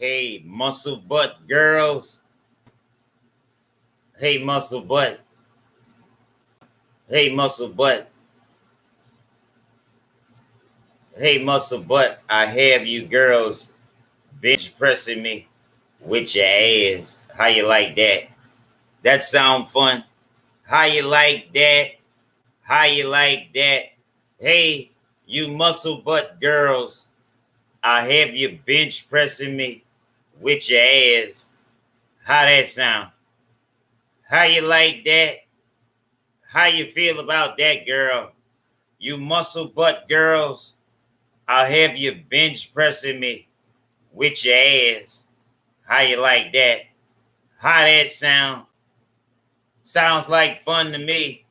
Hey, muscle butt girls. Hey, muscle butt. Hey, muscle butt. Hey, muscle butt. I have you girls bench pressing me with your ass. How you like that? That sound fun? How you like that? How you like that? Hey, you muscle butt girls. I have you bench pressing me with your ass. How that sound? How you like that? How you feel about that, girl? You muscle butt girls. I'll have you bench pressing me with your ass. How you like that? How that sound? Sounds like fun to me.